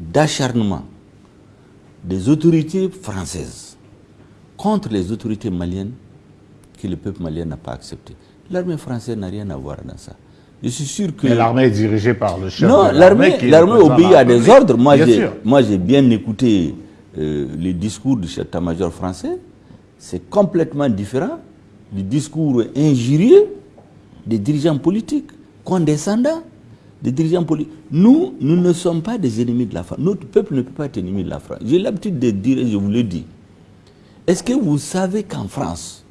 d'acharnement des autorités françaises contre les autorités maliennes que le peuple malien n'a pas accepté. L'armée française n'a rien à voir dans ça. Je suis sûr que... Mais l'armée est dirigée par le chef Non, l'armée obéit à des ordres. Moi, j'ai bien écouté euh, les discours du chef d'état-major français. C'est complètement différent du discours injurieux des dirigeants politiques, condescendants des dirigeants politiques. Nous, nous ne sommes pas des ennemis de la France. Notre peuple ne peut pas être ennemi de la France. J'ai l'habitude de dire, et je vous le dis, est-ce que vous savez qu'en France,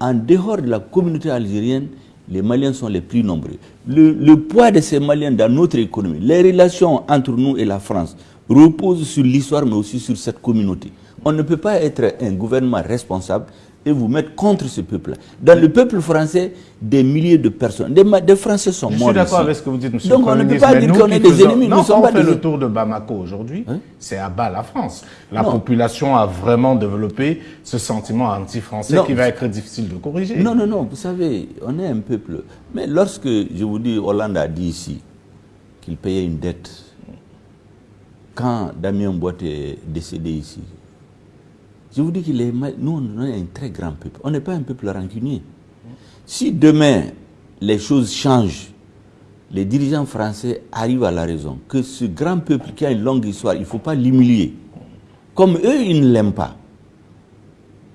en dehors de la communauté algérienne, les Maliens sont les plus nombreux? Le, le, poids de ces Maliens dans notre économie, les relations entre nous et la France reposent sur l'histoire, mais aussi sur cette communauté. On ne peut pas être un gouvernement responsable et vous mettre contre ce peuple-là. Dans le peuple français, des milliers de personnes, des, des Français sont morts. Je suis d'accord avec ce que vous dites, monsieur Donc on ne peut pas dire qu'on est des ennemis. Non, nous quand on fait le tour de Bamako aujourd'hui, hein? c'est à bas la France. La non. population a vraiment développé ce sentiment anti-français qui va être difficile de corriger. Non, non, non, vous savez, on est un peuple. Mais lorsque, je vous dis, Hollande a dit ici qu'il payait une dette, quand Damien Boite est décédé ici, Je vous dis que nous, on est un très grand peuple. On n'est pas un peuple rancunier. Si demain, les choses changent, les dirigeants français arrivent à la raison, que ce grand peuple qui a une longue histoire, il ne faut pas l'humilier. Comme eux, ils ne l'aiment pas.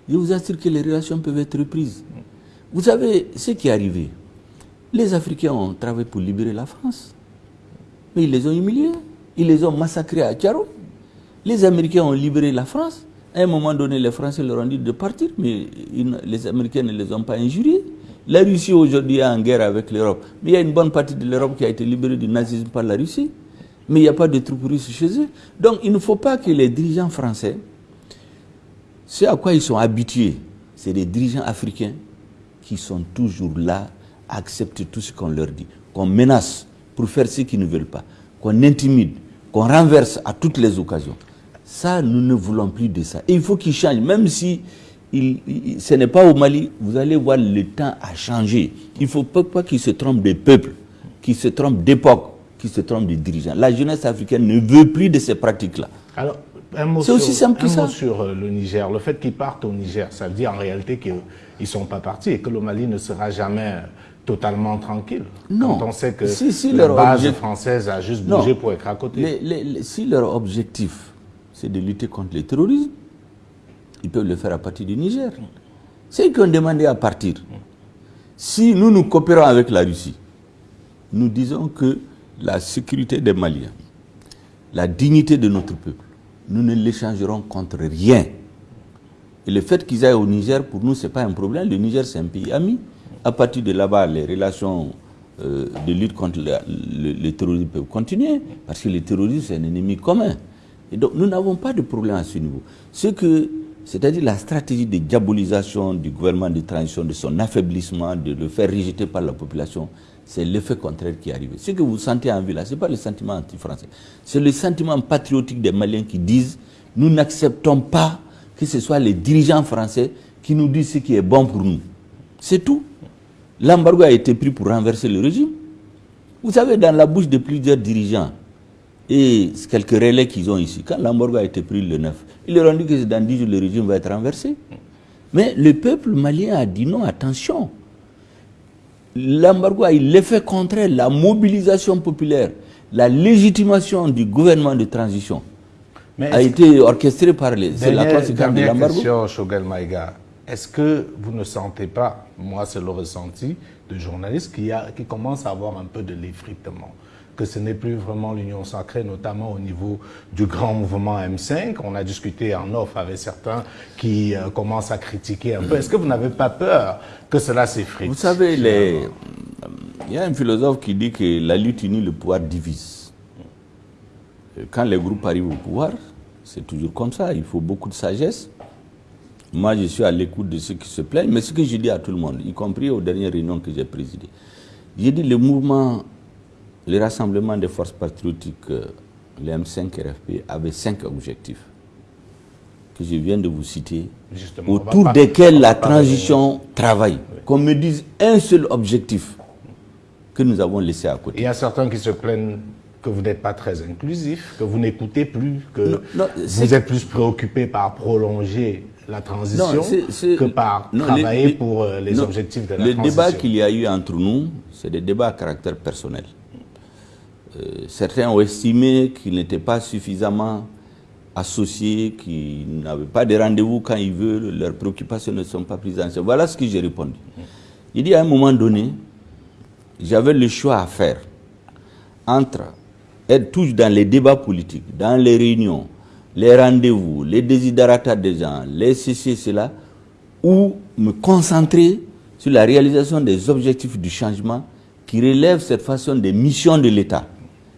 Je vous assure que les relations peuvent être reprises. Vous savez ce qui est arrivé. Les Africains ont travaillé pour libérer la France. Mais ils les ont humiliés. Ils les ont massacrés à Tcharo. Les Américains ont libéré la France. À un moment donné, les Français leur ont dit de partir, mais les Américains ne les ont pas injuriés. La Russie aujourd'hui est en guerre avec l'Europe. Mais il y a une bonne partie de l'Europe qui a été libérée du nazisme par la Russie. Mais il n'y a pas de troupes russes chez eux. Donc il ne faut pas que les dirigeants français, ce à quoi ils sont habitués, c'est des dirigeants africains qui sont toujours là à accepter tout ce qu'on leur dit, qu'on menace pour faire ce qu'ils ne veulent pas, qu'on intimide, qu'on renverse à toutes les occasions. Ça, nous ne voulons plus de ça. Et il faut qu'ils changent, même si ce n'est pas au Mali, vous allez voir, le temps a changé. Il ne faut pas, qu'ils se trompent des peuples, qu'ils se trompent d'époque, qu'ils se trompent des dirigeants. La jeunesse africaine ne veut plus de ces pratiques-là. Alors, c'est aussi simple que ça. Mot sur euh, le Niger. Le fait qu'ils partent au Niger, ça veut dire en réalité qu'ils ne sont pas partis et que le Mali ne sera jamais totalement tranquille. Non. Quand on sait que la base française a juste bougé pour être à côté. si leur objectif, c'est de lutter contre le terrorisme, ils peuvent le faire à partir du Niger. C'est qu'ils ont demandé à partir. Si nous nous coopérons avec la Russie, nous disons que la sécurité des Maliens, la dignité de notre peuple, nous ne l'échangerons contre rien. Et le fait qu'ils aillent au Niger, pour nous, ce n'est pas un problème. Le Niger, c'est un pays ami. À partir de là-bas, les relations euh, de lutte contre le, terrorisme peuvent continuer, parce que le terrorisme, c'est un ennemi commun. Et donc, nous n'avons pas de problème à ce niveau. Ce que, c'est-à-dire la stratégie de diabolisation du gouvernement de transition, de son affaiblissement, de le faire rejeter par la population, c'est l'effet contraire qui est arrivé. Ce que vous sentez en ville, ce n'est pas le sentiment anti-français. C'est le sentiment patriotique des Maliens qui disent nous n'acceptons pas que ce soit les dirigeants français qui nous disent ce qui est bon pour nous. C'est tout. L'embargo a été pris pour renverser le régime. Vous savez, dans la bouche de plusieurs dirigeants et quelques relais qu'ils ont ici, quand l'embargo a été pris le 9, ils leur ont dit que dans 10 jours, le régime va être renversé. Mais le peuple malien a dit non, attention. L'embargo a eu l'effet contraire, la mobilisation populaire, la légitimation du gouvernement de transition a été orchestrée par les... C'est la conséquence de l'embargo. Est-ce que vous ne sentez pas, moi c'est le ressenti de journalistes, qui, a, qui commence à avoir un peu de l'effritement? Que ce n'est plus vraiment l'union sacrée, notamment au niveau du grand mouvement M5. On a discuté en off avec certains qui euh, commencent à critiquer un peu. Est-ce que vous n'avez pas peur que cela s'effrite? Vous savez, les... il y a un philosophe qui dit que la lutte unie, le pouvoir divise. Quand les groupes arrivent au pouvoir, c'est toujours comme ça, il faut beaucoup de sagesse. Moi, je suis à l'écoute de ceux qui se plaignent, mais ce que je dis à tout le monde, y compris aux dernières réunions que j'ai présidées, j'ai dit le mouvement, le rassemblement des forces patriotiques, euh, le M5 RFP, avait cinq objectifs que je viens de vous citer, autour desquels la transition travaille. Qu'on me dise un seul objectif que nous avons laissé à côté. Il y a certains qui se plaignent que vous n'êtes pas très inclusif, que vous n'écoutez plus, que vous êtes plus préoccupé par prolonger la transition que par travailler pour euh, les objectifs de la transition. Le débat qu'il y a eu entre nous, c'est des débats à caractère personnel. Euh, certains ont estimé qu'ils n'étaient pas suffisamment associés, qu'ils n'avaient pas de rendez-vous quand ils veulent, leurs préoccupations ne sont pas prises en compte. Voilà ce que j'ai répondu. Il dit à un moment donné, j'avais le choix à faire entre être toujours dans les débats politiques, dans les réunions, les rendez-vous, les désiderata des gens, les ceci, cela, ou me concentrer sur la réalisation des objectifs du changement qui relèvent cette façon des missions de l'État.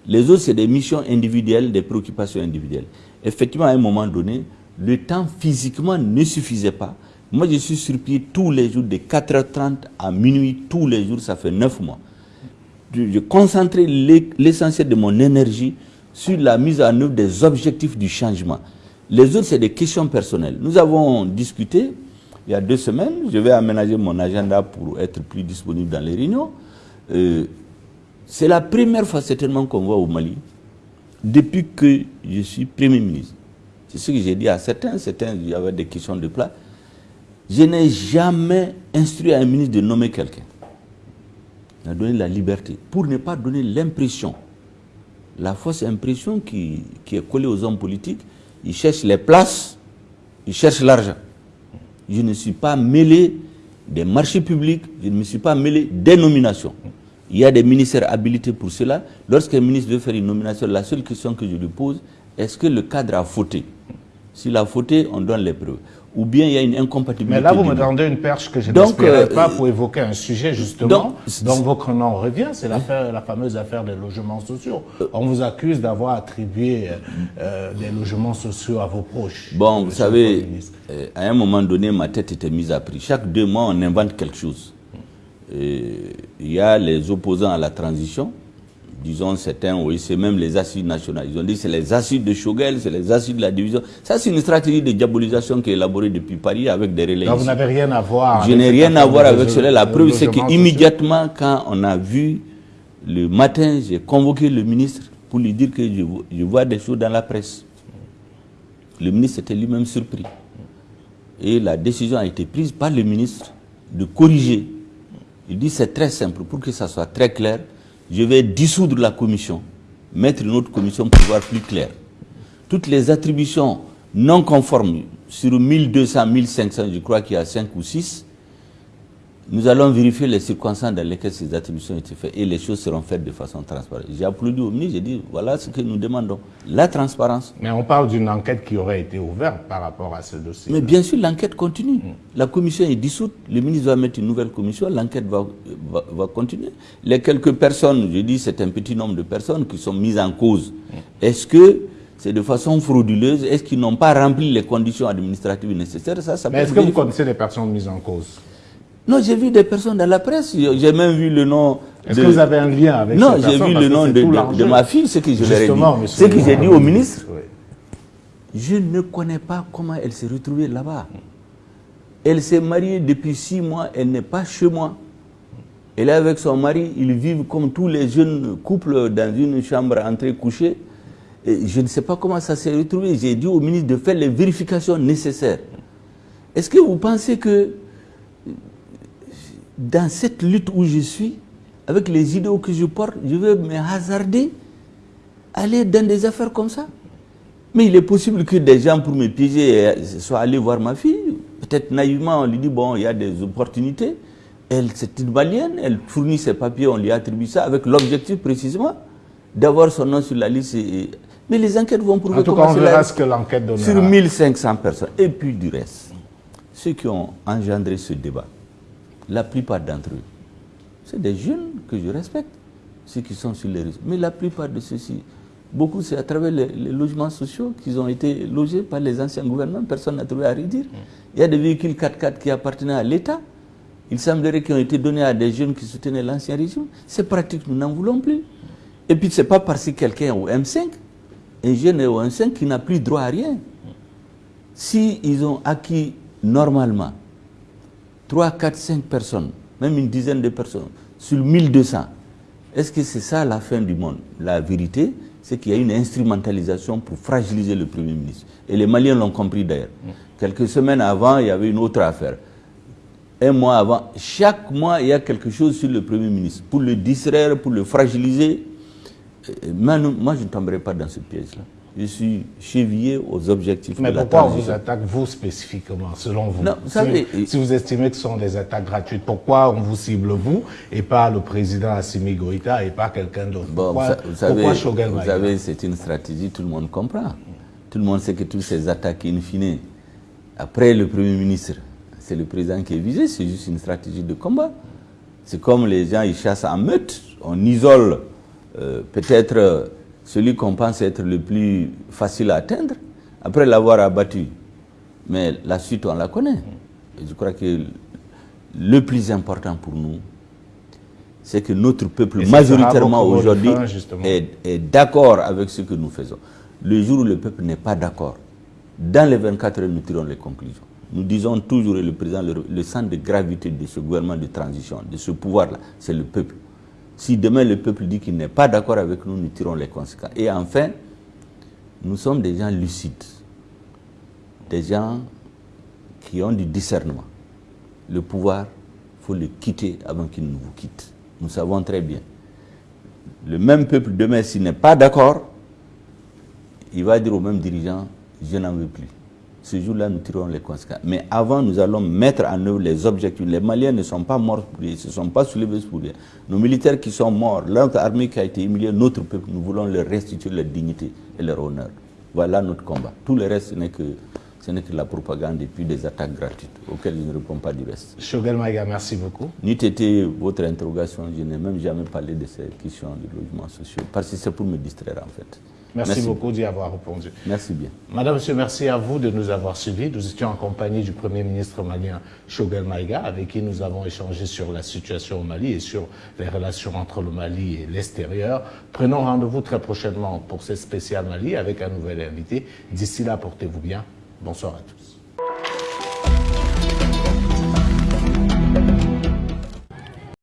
Les autres, c'est des missions individuelles, des préoccupations individuelles. Effectivement, à un moment donné, le temps physiquement ne suffisait pas. Moi, je suis sur pied tous les jours, de 4h30 à minuit, tous les jours, ça fait 9 mois. Je concentrais l'essentiel de mon énergie sur la mise en œuvre des objectifs du changement. Les autres, c'est des questions personnelles. Nous avons discuté il y a deux semaines. Je vais aménager mon agenda pour être plus disponible dans les réunions. Euh, c'est la première fois certainement qu'on voit au Mali, depuis que je suis Premier ministre. C'est ce que j'ai dit à certains. Certains, il y avait des questions de plat. Je n'ai jamais instruit un ministre de nommer quelqu'un. Il a donné la liberté pour ne pas donner l'impression, la fausse impression qui, qui est collée aux hommes politiques. Ils cherchent les places, ils cherchent l'argent. Je ne suis pas mêlé des marchés publics, je ne me suis pas mêlé des nominations. Il y a des ministères habilités pour cela. Lorsqu'un ministre veut faire une nomination, la seule question que je lui pose, est-ce que le cadre a fauté? S'il a fauté, on donne les preuves. Ou bien il y a une incompatibilité. Mais là, vous me tendez une perche que je n'espérais pas pour évoquer un sujet, justement, dont votre nom revient, c'est la fameuse affaire des logements sociaux. On vous accuse d'avoir attribué euh, des logements sociaux à vos proches. Bon, vous savez, euh, à un moment donné, ma tête était mise à prix. Chaque deux mois, on invente quelque chose. Il y a les opposants à la transition, disons certains, oui, c'est même les assises nationales. Ils ont dit c'est les assises de Chogel, c'est les assises de la division. Ça, c'est une stratégie de diabolisation qui est élaborée depuis Paris avec des relais. Donc vous n'avez rien à voir Je n'ai rien à voir avec cela. La preuve, c'est qu'immédiatement, quand on a vu le matin, j'ai convoqué le ministre pour lui dire que je, je vois des choses dans la presse. Le ministre était lui-même surpris. Et la décision a été prise par le ministre de corriger. Il dit c'est très simple, pour que ça soit très clair, je vais dissoudre la commission, mettre une autre commission pour voir plus clair. Toutes les attributions non conformes, sur 1200, 1500, je crois qu'il y a 5 ou 6, nous allons vérifier les circonstances dans lesquelles ces attributions ont été faites et les choses seront faites de façon transparente. J'ai applaudi au ministre, j'ai dit voilà ce que nous demandons, la transparence. Mais on parle d'une enquête qui aurait été ouverte par rapport à ce dossier. Mais bien sûr, l'enquête continue. La commission est dissoute, le ministre va mettre une nouvelle commission, l'enquête va, va, continuer. Les quelques personnes, je dis c'est un petit nombre de personnes qui sont mises en cause. Est-ce que c'est de façon frauduleuse? Est-ce qu'ils n'ont pas rempli les conditions administratives nécessaires? Ça, ça Mais est-ce que vous connaissez les personnes mises en cause? Non, j'ai vu des personnes dans la presse. J'ai même vu le nom. Est-ce que vous avez un lien avec Non, j'ai vu le nom de, ma fille, ce que je leur ai dit. Ce que j'ai dit au ministre. Je ne connais pas comment elle s'est retrouvée là-bas. Elle s'est mariée depuis six mois, elle n'est pas chez moi. Elle est avec son mari, ils vivent comme tous les jeunes couples dans une chambre entrée couchée. Et je ne sais pas comment ça s'est retrouvé. J'ai dit au ministre de faire les vérifications nécessaires. Est-ce que vous pensez que dans cette lutte où je suis, avec les idéaux que je porte, je vais me hasarder aller dans des affaires comme ça. Mais il est possible que des gens, pour me piéger, soient allés voir ma fille. Peut-être naïvement, on lui dit, bon, il y a des opportunités. Elle, c'est une malienne, elle fournit ses papiers, on lui attribue ça avec l'objectif précisément d'avoir son nom sur la liste. Mais les enquêtes vont prouver En tout cas, on verra ce que l'enquête donnera. Sur 1500 personnes. Et puis du reste, ceux qui ont engendré ce débat, la plupart d'entre eux, c'est des jeunes que je respecte, ceux qui sont sur les réseaux. Mais la plupart de ceux-ci, beaucoup c'est à travers les, logements sociaux qu'ils ont été logés par les anciens gouvernements, personne n'a trouvé à redire. Il y a des véhicules 4x4 qui appartenaient à l'État. Il semblerait qu'ils ont été donnés à des jeunes qui soutenaient l'ancien régime. C'est pratique, nous n'en voulons plus. Et puis ce n'est pas parce que quelqu'un est au M5, un jeune est au M5 qui n'a plus droit à rien. Si ils ont acquis normalement 3, 4, 5 personnes, même une dizaine de personnes, sur 1200, est-ce que c'est ça la fin du monde? La vérité, c'est qu'il y a une instrumentalisation pour fragiliser le Premier ministre. Et les Maliens l'ont compris d'ailleurs. Quelques semaines avant, il y avait une autre affaire. Un mois avant, chaque mois, il y a quelque chose sur le Premier ministre. Pour le distraire, pour le fragiliser. moi, je ne tomberai pas dans ce piège-là je suis chevillé aux objectifs Mais pourquoi on vous attaque, vous, spécifiquement, selon vous, non, si, vous estimez que ce sont des attaques gratuites, pourquoi on vous cible, vous, et pas le président Assimi Goïta, et pas quelqu'un d'autre? Pourquoi, vous savez, Vous savez, c'est une stratégie, tout le monde comprend. Tout le monde sait que toutes ces attaques, in fine, après le Premier ministre, c'est le président qui est visé, c'est juste une stratégie de combat. C'est comme les gens, ils chassent en meute, on isole euh, peut-être celui qu'on pense être le plus facile à atteindre, après l'avoir abattu. Mais la suite, on la connaît. Et je crois que le plus important pour nous, c'est que notre peuple, majoritairement aujourd'hui, est, est d'accord avec ce que nous faisons. Le jour où le peuple n'est pas d'accord, dans les 24 heures, nous tirons les conclusions. Nous disons toujours, et le président, le, le centre de gravité de ce gouvernement de transition, de ce pouvoir-là, c'est le peuple. Si demain le peuple dit qu'il n'est pas d'accord avec nous, nous tirons les conséquences. Et enfin, nous sommes des gens lucides. des gens qui ont du discernement. Le pouvoir, il faut le quitter avant qu'il ne vous quitte. Nous savons très bien. Le même peuple, demain, s'il n'est pas d'accord, il va dire aux mêmes dirigeants, je n'en veux plus. Ce jour-là, nous tirons les conséquences. Mais avant, nous allons mettre en œuvre les objectifs. Les Maliens ne sont pas morts pour rien, ne sont pas soulevés pour rien. Nos militaires qui sont morts, notre armée qui a été humiliée, notre peuple, nous voulons leur restituer leur dignité et leur honneur. Voilà notre combat. Tout le reste, ce n'est que, ce n'est que la propagande et puis des attaques gratuites auxquelles je ne réponds pas du reste. Shogel Maïga, merci beaucoup. N'eût été votre interrogation, je n'ai même jamais parlé de ces questions de logement social, parce que c'est pour me distraire en fait. Merci, beaucoup d'y avoir répondu. Merci bien. Madame, Monsieur, merci à vous de nous avoir suivis. Nous étions en compagnie du Premier ministre malien Shogel Maïga, avec qui nous avons échangé sur la situation au Mali et sur les relations entre le Mali et l'extérieur. Prenons rendez-vous très prochainement pour ce spécial Mali avec un nouvel invité. D'ici là, portez-vous bien. Bonsoir à tous.